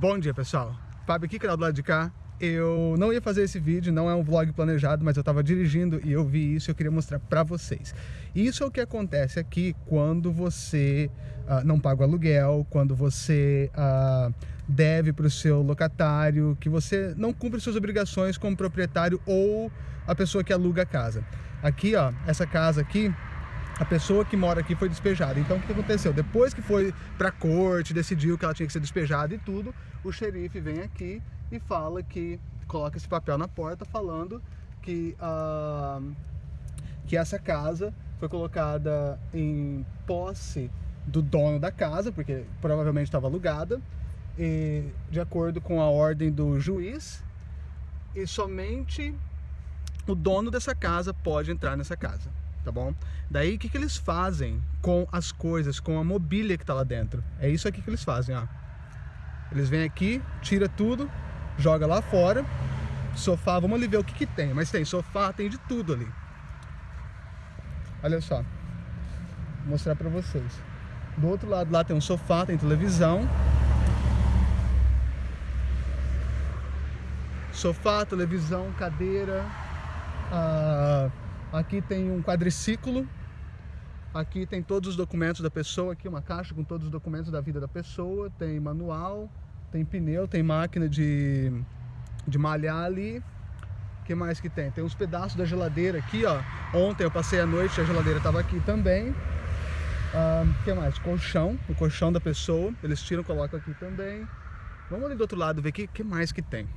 Bom dia pessoal, Fábio aqui, canal do lado de cá. Eu não ia fazer esse vídeo, não é um vlog planejado, mas eu estava dirigindo e eu vi isso e eu queria mostrar para vocês. Isso é o que acontece aqui quando você uh, não paga o aluguel, quando você uh, deve para o seu locatário, que você não cumpre suas obrigações como proprietário ou a pessoa que aluga a casa. Aqui, ó, essa casa aqui, a pessoa que mora aqui foi despejada. Então o que aconteceu? Depois que foi para a corte, decidiu que ela tinha que ser despejada e tudo, o xerife vem aqui e fala que coloca esse papel na porta falando que, uh, que essa casa foi colocada em posse do dono da casa, porque provavelmente estava alugada, e, de acordo com a ordem do juiz, e somente o dono dessa casa pode entrar nessa casa tá bom? Daí o que, que eles fazem com as coisas, com a mobília que tá lá dentro? É isso aqui que eles fazem, ó. Eles vêm aqui, tira tudo, joga lá fora. Sofá, vamos ali ver o que, que tem. Mas tem sofá, tem de tudo ali. Olha só. Vou mostrar pra vocês. Do outro lado lá tem um sofá, tem televisão. Sofá, televisão, cadeira. Ah, Aqui tem um quadriciclo. Aqui tem todos os documentos da pessoa. Aqui uma caixa com todos os documentos da vida da pessoa. Tem manual, tem pneu, tem máquina de, de malhar ali. O que mais que tem? Tem uns pedaços da geladeira aqui, ó. Ontem eu passei a noite, a geladeira estava aqui também. O que mais? Colchão, o colchão da pessoa. Eles tiram, colocam aqui também. Vamos ali do outro lado ver o que, que mais que tem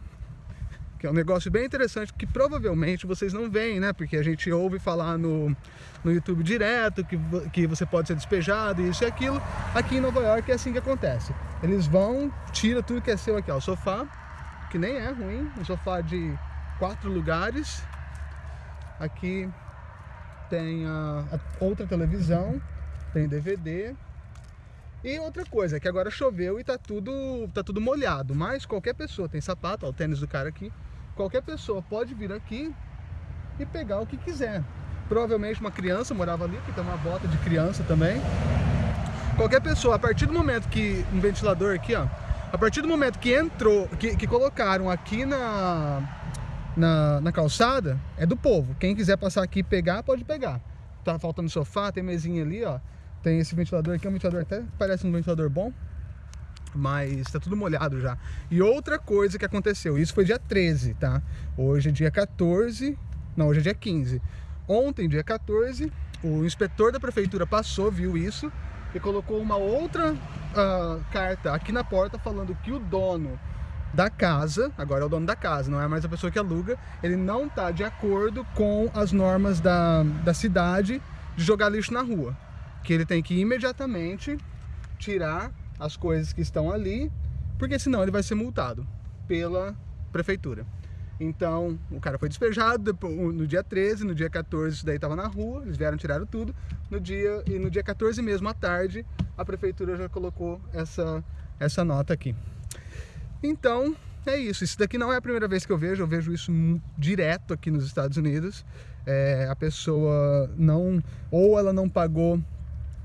que é um negócio bem interessante que provavelmente vocês não veem, né? Porque a gente ouve falar no, no YouTube direto que, que você pode ser despejado, isso e aquilo. Aqui em Nova York é assim que acontece. Eles vão, tira tudo que é seu aqui, ó, o sofá, que nem é ruim, um sofá de quatro lugares. Aqui tem a, a outra televisão, tem DVD, e outra coisa, que agora choveu e tá tudo, tá tudo molhado, mas qualquer pessoa tem sapato, ó, o tênis do cara aqui, qualquer pessoa pode vir aqui e pegar o que quiser. Provavelmente uma criança morava ali, que tem uma bota de criança também. Qualquer pessoa, a partir do momento que um ventilador aqui, ó, a partir do momento que entrou, que, que colocaram aqui na, na, na, calçada, é do povo. Quem quiser passar aqui e pegar, pode pegar. Tá faltando sofá, tem mesinha ali, ó. Tem esse ventilador aqui, é um ventilador até parece um ventilador bom mas tá tudo molhado já. E outra coisa que aconteceu, isso foi dia 13, tá? Hoje é dia 14, não, hoje é dia 15. Ontem, dia 14, o inspetor da prefeitura passou, viu isso e colocou uma outra uh, carta aqui na porta falando que o dono da casa, agora é o dono da casa, não é mais a pessoa que aluga, ele não tá de acordo com as normas da, da cidade de jogar lixo na rua. Que ele tem que imediatamente tirar as coisas que estão ali, porque senão ele vai ser multado pela prefeitura. Então, o cara foi despejado no dia 13, no dia 14 isso daí estava na rua, eles vieram, tiraram tudo. No dia, e no dia 14 mesmo, à tarde, a prefeitura já colocou essa, essa nota aqui. Então, é isso. Isso daqui não é a primeira vez que eu vejo, eu vejo isso direto aqui nos Estados Unidos. É, a pessoa não, ou ela não pagou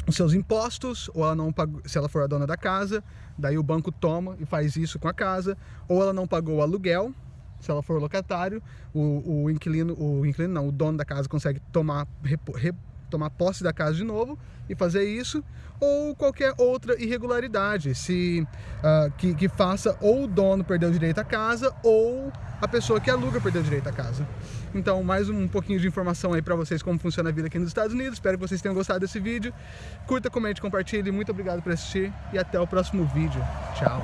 os seus impostos, ou ela não pagou, se ela for a dona da casa, daí o banco toma e faz isso com a casa, ou ela não pagou o aluguel, se ela for locatário, o, o inquilino, o inquilino não, o dono da casa consegue tomar, rep, tomar posse da casa de novo e fazer isso, ou qualquer outra irregularidade, se uh, que, que faça ou o dono perder o direito à casa, ou a pessoa que aluga perdeu o direito à casa. Então, mais um pouquinho de informação aí para vocês como funciona a vida aqui nos Estados Unidos. Espero que vocês tenham gostado desse vídeo. Curta, comente, compartilhe. Muito obrigado por assistir e até o próximo vídeo. Tchau!